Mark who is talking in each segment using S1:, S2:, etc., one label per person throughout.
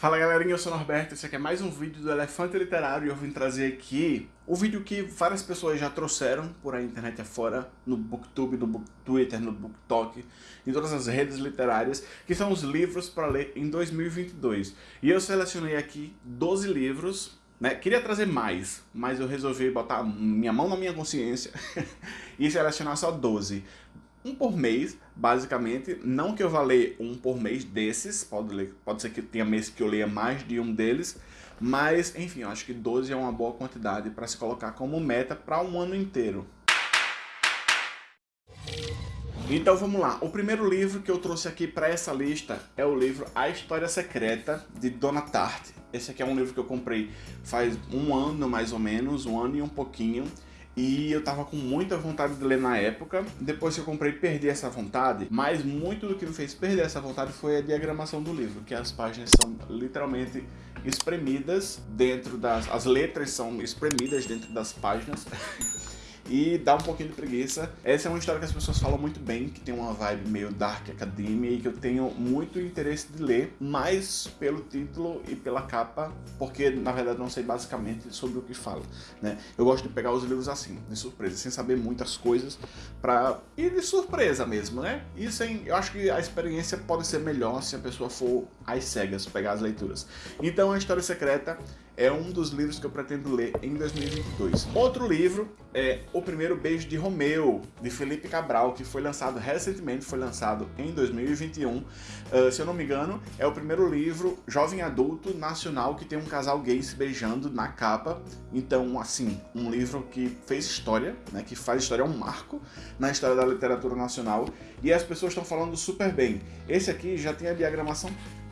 S1: Fala galerinha, eu sou o Norberto, esse aqui é mais um vídeo do Elefante Literário e eu vim trazer aqui o vídeo que várias pessoas já trouxeram por a internet afora, no Booktube, no Book Twitter, no BookTok, em todas as redes literárias, que são os livros para ler em 2022. E eu selecionei aqui 12 livros, né? Queria trazer mais, mas eu resolvi botar minha mão na minha consciência e selecionar só 12 um por mês, basicamente. Não que eu vá ler um por mês desses, pode, ler, pode ser que tenha mês que eu leia mais de um deles, mas, enfim, eu acho que 12 é uma boa quantidade para se colocar como meta para um ano inteiro. Então vamos lá, o primeiro livro que eu trouxe aqui para essa lista é o livro A História Secreta, de Dona Tartt. Esse aqui é um livro que eu comprei faz um ano mais ou menos, um ano e um pouquinho. E eu tava com muita vontade de ler na época. Depois que eu comprei, perdi essa vontade. Mas muito do que me fez perder essa vontade foi a diagramação do livro, que as páginas são literalmente espremidas dentro das... As letras são espremidas dentro das páginas. e dá um pouquinho de preguiça. Essa é uma história que as pessoas falam muito bem, que tem uma vibe meio dark academia e que eu tenho muito interesse de ler, mais pelo título e pela capa, porque na verdade não sei basicamente sobre o que fala, né? Eu gosto de pegar os livros assim, de surpresa, sem saber muitas coisas, pra ir de surpresa mesmo, né? E sem, eu acho que a experiência pode ser melhor se a pessoa for às cegas, pegar as leituras. Então a História Secreta é um dos livros que eu pretendo ler em 2022. Outro livro é O Primeiro Beijo de Romeu, de Felipe Cabral, que foi lançado recentemente, foi lançado em 2021. Uh, ah, se eu não me engano, é o primeiro livro jovem adulto nacional que tem um casal gay se beijando na capa. Então, assim, um livro que fez história, né, que faz história, é um marco na história da literatura nacional. E as pessoas estão falando super bem. Esse aqui já tem a diagramação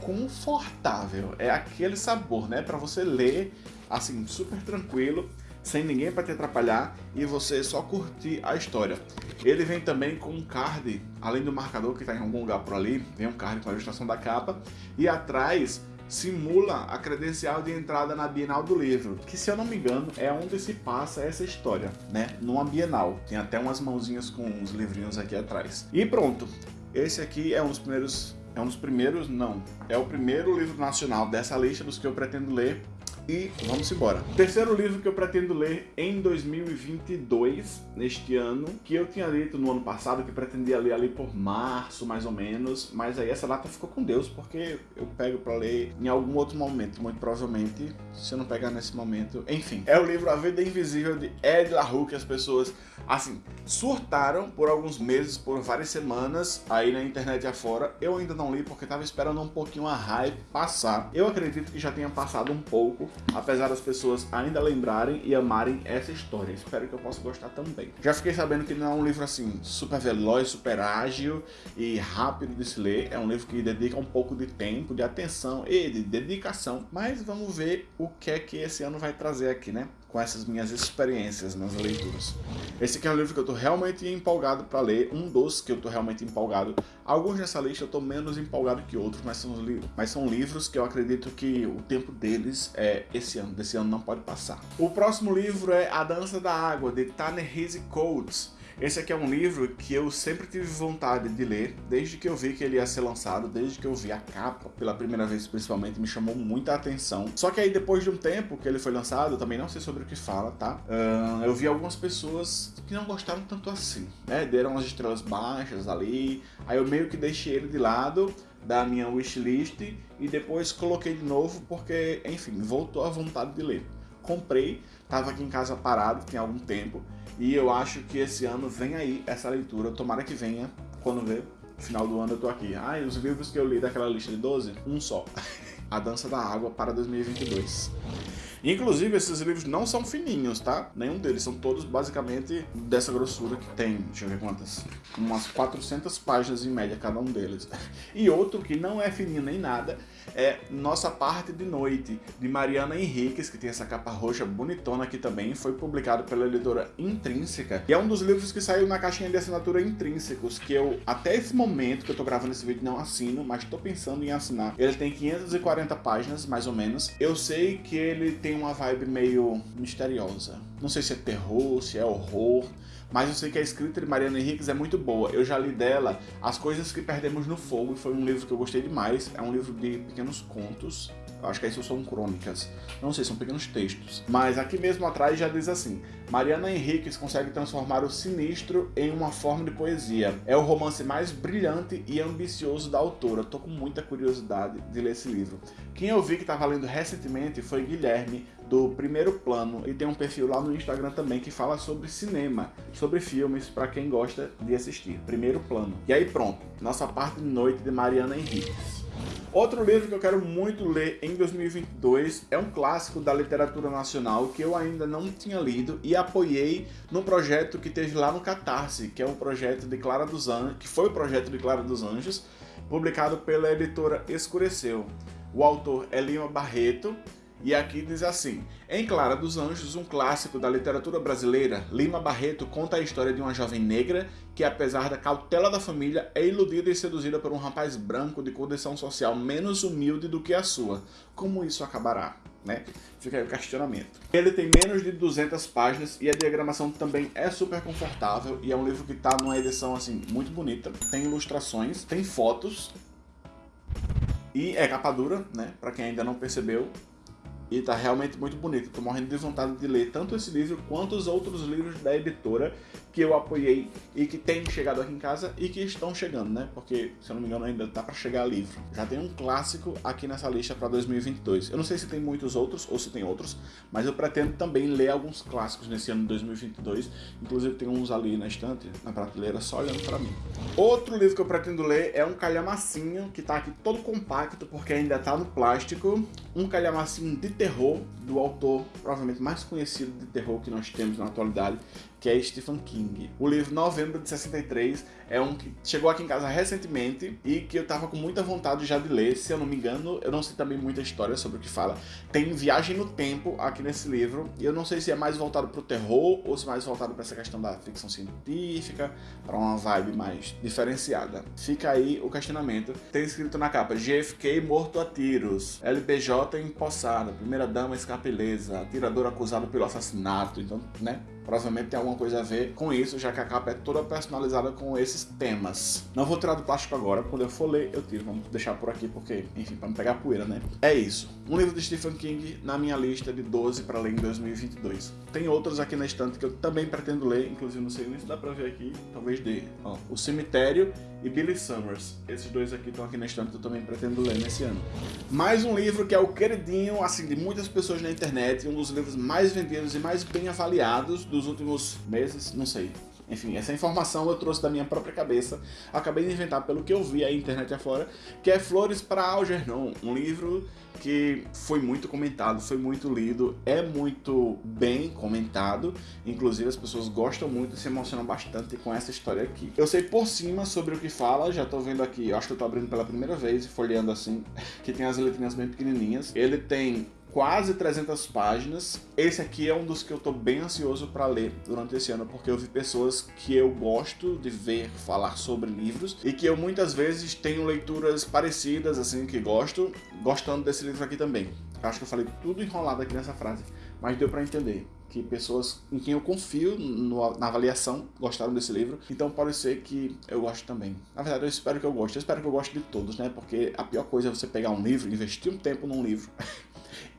S1: confortável. É aquele sabor, né? Para você ler, assim, super tranquilo, sem ninguém para te atrapalhar e você só curtir a história. Ele vem também com um card, além do marcador que está em algum lugar por ali, vem um card com a ilustração da capa e atrás simula a credencial de entrada na Bienal do Livro, que se eu não me engano é onde se passa essa história, né? Numa Bienal. Tem até umas mãozinhas com uns livrinhos aqui atrás. E pronto, esse aqui é um dos primeiros é um dos primeiros, não, é o primeiro livro nacional dessa lista dos que eu pretendo ler e vamos embora. Terceiro livro que eu pretendo ler em 2022, neste ano, que eu tinha lido no ano passado, que pretendia ler ali por março, mais ou menos, mas aí essa data ficou com Deus, porque eu pego para ler em algum outro momento, muito provavelmente, se eu não pegar nesse momento. Enfim, é o livro A Vida Invisível de Ed LaRue, que as pessoas, assim, surtaram por alguns meses, por várias semanas, aí na internet afora. Eu ainda não li porque tava esperando um pouquinho a hype passar. Eu acredito que já tenha passado um pouco, apesar das pessoas ainda lembrarem e amarem essa história. Espero que eu possa gostar também. Já fiquei sabendo que não é um livro assim super veloz, super ágil e rápido de se ler. É um livro que dedica um pouco de tempo, de atenção e de dedicação. Mas vamos ver o que é que esse ano vai trazer aqui, né? Com essas minhas experiências nas leituras. Esse aqui é um livro que eu estou realmente empolgado para ler, um dos que eu estou realmente empolgado. Alguns nessa lista eu estou menos empolgado que outros, mas são, mas são livros que eu acredito que o tempo deles é esse ano, desse ano não pode passar. O próximo livro é A Dança da Água, de Ta-Nehisi Coates. Esse aqui é um livro que eu sempre tive vontade de ler, desde que eu vi que ele ia ser lançado, desde que eu vi a capa, pela primeira vez principalmente, me chamou muita atenção. Só que aí depois de um tempo que ele foi lançado, eu também não sei sobre o que fala, tá? Uh, eu vi algumas pessoas que não gostaram tanto assim, né? Deram as estrelas baixas ali, aí eu meio que deixei ele de lado, da minha wishlist e depois coloquei de novo porque, enfim, voltou a vontade de ler. Comprei, tava aqui em casa parado, tem algum tempo, e eu acho que esse ano vem aí essa leitura, tomara que venha, quando ver, final do ano eu tô aqui. Ah, e os livros que eu li daquela lista de 12? Um só. A Dança da Água para 2022. Inclusive, esses livros não são fininhos, tá? Nenhum deles, são todos basicamente dessa grossura que tem, deixa eu ver quantas, umas 400 páginas em média cada um deles. E outro que não é fininho nem nada, é Nossa Parte de Noite, de Mariana Henriques, que tem essa capa roxa bonitona aqui também, foi publicado pela editora Intrínseca, e é um dos livros que saiu na caixinha de assinatura Intrínsecos, que eu, até esse momento que eu tô gravando esse vídeo, não assino, mas tô pensando em assinar. Ele tem 540 páginas, mais ou menos. Eu sei que ele tem uma vibe meio misteriosa. Não sei se é terror, se é horror, mas eu sei que a escrita de Mariana Henriques é muito boa. Eu já li dela As Coisas que Perdemos no Fogo, e foi um livro que eu gostei demais. É um livro de pequenos contos, Acho que isso são crônicas. Não sei, são pequenos textos. Mas aqui mesmo atrás já diz assim: Mariana Henriques consegue transformar o sinistro em uma forma de poesia. É o romance mais brilhante e ambicioso da autora. Tô com muita curiosidade de ler esse livro. Quem eu vi que estava lendo recentemente foi Guilherme, do Primeiro Plano, e tem um perfil lá no Instagram também que fala sobre cinema, sobre filmes, para quem gosta de assistir. Primeiro Plano. E aí pronto, nossa parte de noite de Mariana Henriques. Outro livro que eu quero muito ler em 2022 é um clássico da literatura nacional que eu ainda não tinha lido e apoiei no projeto que teve lá no Catarse, que é um projeto de Clara dos Anjos, que foi o projeto de Clara dos Anjos, publicado pela editora Escureceu. O autor é Lima Barreto e aqui diz assim: Em Clara dos Anjos, um clássico da literatura brasileira, Lima Barreto conta a história de uma jovem negra que, apesar da cautela da família, é iludida e seduzida por um rapaz branco de condição social menos humilde do que a sua. Como isso acabará? Né? Fica aí o questionamento. Ele tem menos de 200 páginas e a diagramação também é super confortável e é um livro que está numa edição assim muito bonita. Tem ilustrações, tem fotos e é capa dura, né? Para quem ainda não percebeu, e tá realmente muito bonito. Tô morrendo de vontade de ler tanto esse livro quanto os outros livros da editora que eu apoiei e que têm chegado aqui em casa e que estão chegando, né? Porque, se eu não me engano, ainda tá para chegar livro. Já tem um clássico aqui nessa lista para 2022. Eu não sei se tem muitos outros ou se tem outros, mas eu pretendo também ler alguns clássicos nesse ano de 2022. Inclusive tem uns ali na estante, na prateleira, só olhando para mim. Outro livro que eu pretendo ler é um calhamacinho que tá aqui todo compacto porque ainda tá no plástico. Um calhamacinho de terror do autor provavelmente mais conhecido de terror que nós temos na atualidade, que é Stephen King. O livro Novembro de 63 é um que chegou aqui em casa recentemente e que eu tava com muita vontade já de ler, se eu não me engano, eu não sei também muita história sobre o que fala. Tem viagem no tempo aqui nesse livro e eu não sei se é mais voltado pro terror ou se é mais voltado para essa questão da ficção científica, para uma vibe mais diferenciada. Fica aí o questionamento. Tem escrito na capa: JFK morto a tiros, LBJ empossada, primeira dama escapeleza, atirador acusado pelo assassinato. Então, né? Provavelmente tem alguma coisa a ver com isso, já que a capa é toda personalizada com esses temas. Não vou tirar do plástico agora, quando eu for ler eu tiro. Vamos deixar por aqui porque, enfim, para não pegar poeira, né? É isso. Um livro de Stephen King na minha lista de 12 para ler em 2022. Tem outros aqui na estante que eu também pretendo ler, inclusive não sei nem se dá para ver aqui, talvez dê. Ó, o Cemitério e Billy Summers. Esses dois aqui estão aqui na estante que eu também pretendo ler nesse ano. Mais um livro que é o queridinho, assim, de muitas pessoas na internet, um dos livros mais vendidos e mais bem avaliados dos últimos meses, não sei. Enfim, essa informação eu trouxe da minha própria cabeça, acabei de inventar pelo que eu vi aí internet afora, que é Flores para Algernon, um livro que foi muito comentado, foi muito lido, é muito bem comentado, inclusive as pessoas gostam muito e se emocionam bastante com essa história aqui. Eu sei por cima sobre o que fala, já tô vendo aqui, acho que eu tô abrindo pela primeira vez e folheando assim, que tem as letrinhas bem pequenininhas. Ele tem quase 300 páginas. Esse aqui é um dos que eu tô bem ansioso para ler durante esse ano, porque eu vi pessoas que eu gosto de ver falar sobre livros e que eu muitas vezes tenho leituras parecidas, assim, que gosto, gostando desse livro aqui também. acho que eu falei tudo enrolado aqui nessa frase, mas deu para entender que pessoas em quem eu confio no, na avaliação gostaram desse livro, então pode ser que eu goste também. Na verdade, eu espero que eu goste, eu espero que eu goste de todos, né? Porque a pior coisa é você pegar um livro, investir um tempo num livro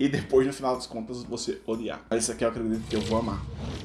S1: e depois, no final das contas, você odiar. Mas esse aqui eu acredito que eu vou amar.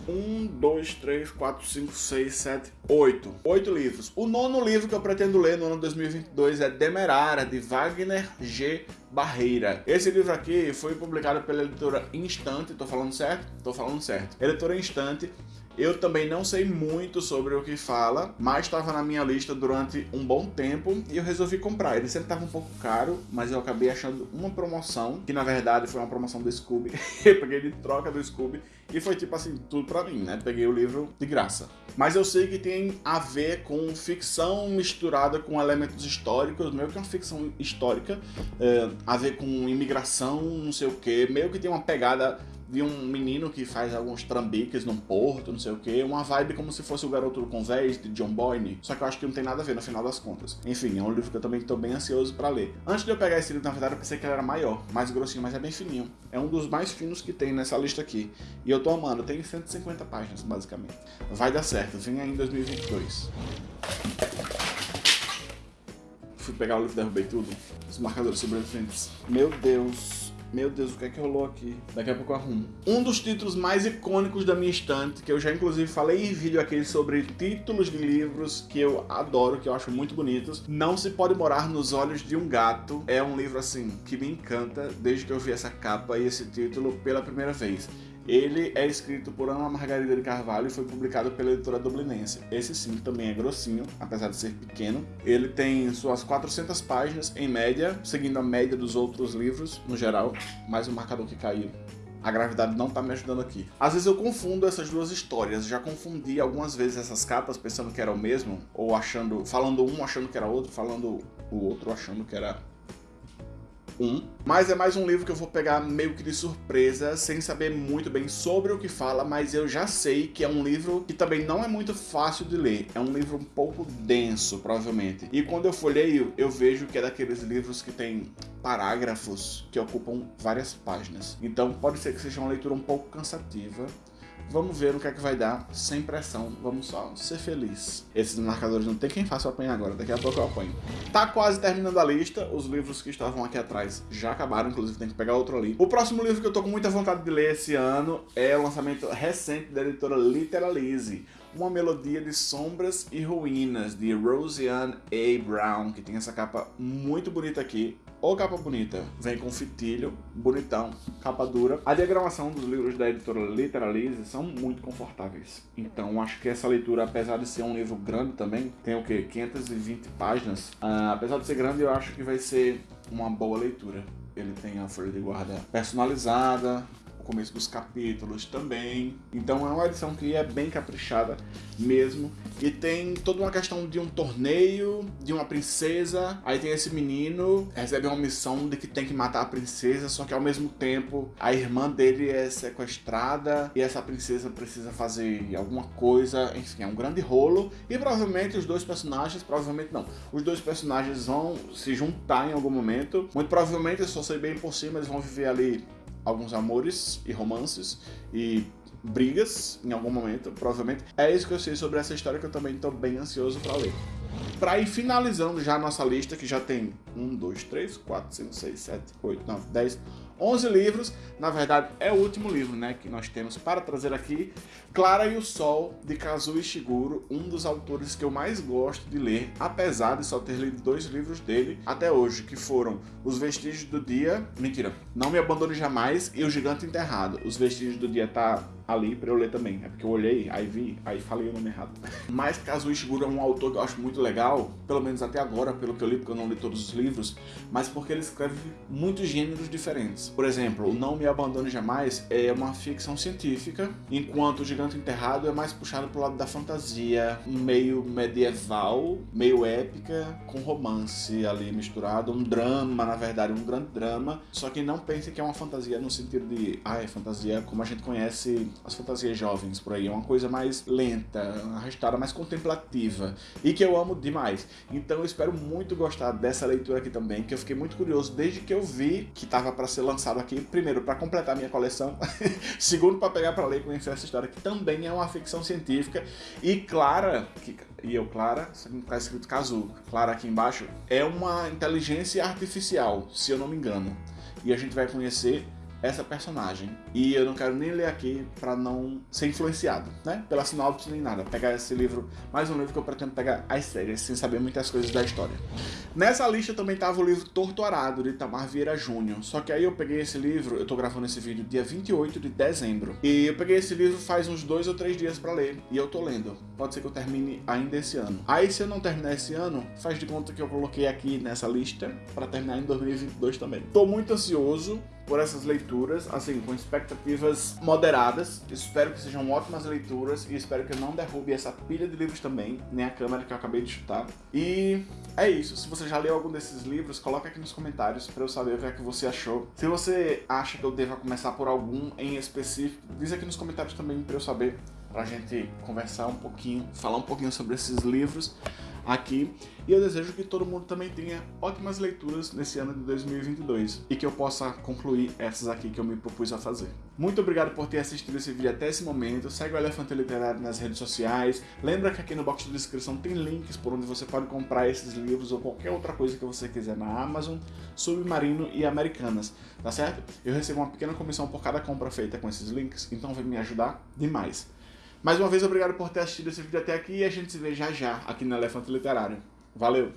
S1: Um, dois, três, quatro, cinco, seis, sete, oito. Oito livros. O nono livro que eu pretendo ler no ano 2022 é Demerara, de Wagner G. Barreira. Esse livro aqui foi publicado pela editora Instante, tô falando certo? Tô falando certo. Editora Instante eu também não sei muito sobre o que fala, mas estava na minha lista durante um bom tempo e eu resolvi comprar. Ele sempre estava um pouco caro, mas eu acabei achando uma promoção, que na verdade foi uma promoção do Scooby. eu peguei de troca do Scooby e foi tipo assim, tudo pra mim, né? Peguei o livro de graça. Mas eu sei que tem a ver com ficção misturada com elementos históricos, meio que uma ficção histórica, é, a ver com imigração, não sei o que, meio que tem uma pegada de um menino que faz alguns trambiques num porto, não sei o que, uma vibe como se fosse o Garoto do Convés, de John Boyne, só que eu acho que não tem nada a ver no final das contas. Enfim, é um livro que eu também estou bem ansioso para ler. Antes de eu pegar esse livro, na verdade, eu pensei que ele era maior, mais grossinho, mas é bem fininho. É um dos mais finos que tem nessa lista aqui. E eu tô amando, tem 150 páginas, basicamente. Vai dar certo, vem aí em 2022. Fui pegar o livro e derrubei tudo. Os marcadores sobreviventes. Meu Deus Meu Deus, o que é que rolou aqui? Daqui a pouco eu arrumo. Um dos títulos mais icônicos da minha estante, que eu já inclusive falei em vídeo aqui sobre títulos de livros que eu adoro, que eu acho muito bonitos. Não se pode morar nos olhos de um gato. É um livro assim que me encanta desde que eu vi essa capa e esse título pela primeira vez. Ele é escrito por Ana Margarida de Carvalho e foi publicado pela editora Dublinense. Esse sim também é grossinho, apesar de ser pequeno. Ele tem suas 400 páginas em média, seguindo a média dos outros livros no geral, mais um marcador que caiu. A gravidade não tá me ajudando aqui. Às vezes eu confundo essas duas histórias. Já confundi algumas vezes essas capas pensando que era o mesmo, ou achando, falando um achando que era outro, falando o outro achando que era um, mas é mais um livro que eu vou pegar meio que de surpresa, sem saber muito bem sobre o que fala, mas eu já sei que é um livro que também não é muito fácil de ler. É um livro um pouco denso, provavelmente. E quando eu folheio, eu vejo que é daqueles livros que tem parágrafos que ocupam várias páginas. Então pode ser que seja uma leitura um pouco cansativa, Vamos ver o que é que vai dar, sem pressão. Vamos só ser feliz. Esses marcadores não tem quem faça apanhar agora, daqui a pouco eu apanho. Tá quase terminando a lista, os livros que estavam aqui atrás já acabaram, inclusive tem que pegar outro ali. O próximo livro que eu tô com muita vontade de ler esse ano é o lançamento recente da editora Literalize. Uma Melodia de Sombras e Ruínas, de Roseanne A. Brown, que tem essa capa muito bonita aqui. Ô capa bonita, vem com fitilho, bonitão, capa dura. A diagramação dos livros da editora Literalize são muito confortáveis. Então acho que essa leitura, apesar de ser um livro grande também, tem o que? 520 páginas. Uh, apesar de ser grande, eu acho que vai ser uma boa leitura. Ele tem a folha de guarda personalizada, começo dos capítulos também. Então é uma edição que é bem caprichada mesmo. E tem toda uma questão de um torneio, de uma princesa. Aí tem esse menino, recebe uma missão de que tem que matar a princesa, só que ao mesmo tempo a irmã dele é sequestrada e essa princesa precisa fazer alguma coisa. Enfim, é um grande rolo. E provavelmente os dois personagens, provavelmente não, os dois personagens vão se juntar em algum momento. Muito provavelmente, eu só sei bem por cima, eles vão viver ali alguns amores e romances e brigas em algum momento, provavelmente. É isso que eu sei sobre essa história que eu também estou bem ansioso para ler. Para ir finalizando já a nossa lista, que já tem 1, 2, 3, 4, 5, 6, 7, 8, 9, 10, 11 livros, na verdade é o último livro né, que nós temos para trazer aqui, Clara e o Sol, de Kazuo Ishiguro, um dos autores que eu mais gosto de ler, apesar de só ter lido dois livros dele até hoje, que foram Os Vestígios do Dia, mentira, Não Me Abandone Jamais e O Gigante Enterrado. Os Vestígios do Dia tá ali para eu ler também. É porque eu olhei, aí vi, aí falei o nome errado. Mas Kazuo Ishiguro é um autor que eu acho muito legal, pelo menos até agora, pelo que eu li, porque eu não li todos os livros, mas porque ele escreve muitos gêneros diferentes. Por exemplo, Não Me Abandone Jamais é uma ficção científica, enquanto o Gigante Enterrado é mais puxado pro lado da fantasia, meio medieval, meio épica, com romance ali misturado, um drama, na verdade, um grande drama, só que não pense que é uma fantasia no sentido de, ah, é fantasia como a gente conhece as fantasias jovens por aí, é uma coisa mais lenta, arrastada, mais contemplativa e que eu amo demais. Então eu espero muito gostar dessa leitura aqui também, que eu fiquei muito curioso desde que eu vi que estava para ser lançado aqui, primeiro para completar minha coleção, segundo para pegar para ler e conhecer essa história que também é uma ficção científica e Clara, que, e eu Clara, está escrito Kazu, Clara aqui embaixo, é uma inteligência artificial, se eu não me engano. E a gente vai conhecer essa personagem. E eu não quero nem ler aqui para não ser influenciado, né? Pela sinopse nem nada. Pegar esse livro, mais um livro que eu pretendo pegar às séries, sem saber muitas coisas da história. Nessa lista também tava o livro Torto Arado, de Tamar Vieira Júnior. Só que aí eu peguei esse livro, eu tô gravando esse vídeo dia 28 de dezembro. E eu peguei esse livro faz uns dois ou três dias para ler. E eu tô lendo. Pode ser que eu termine ainda esse ano. Aí se eu não terminar esse ano, faz de conta que eu coloquei aqui nessa lista para terminar em 2022 também. Tô muito ansioso por essas leituras, assim, com expectativas moderadas. Espero que sejam ótimas leituras e espero que eu não derrube essa pilha de livros também, nem a câmera que eu acabei de chutar. E é isso. Se você já leu algum desses livros, coloca aqui nos comentários para eu saber o que é que você achou. Se você acha que eu deva começar por algum em específico, diz aqui nos comentários também para eu saber, pra gente conversar um pouquinho, falar um pouquinho sobre esses livros. Aqui e eu desejo que todo mundo também tenha ótimas leituras nesse ano de 2022 e que eu possa concluir essas aqui que eu me propus a fazer. Muito obrigado por ter assistido esse vídeo até esse momento, segue o Elefante Literário nas redes sociais, lembra que aqui no box de descrição tem links por onde você pode comprar esses livros ou qualquer outra coisa que você quiser na Amazon, Submarino e Americanas, tá certo? Eu recebo uma pequena comissão por cada compra feita com esses links, então vem me ajudar demais. Mais uma vez, obrigado por ter assistido esse vídeo até aqui e a gente se vê já já aqui no Elefante Literário. Valeu!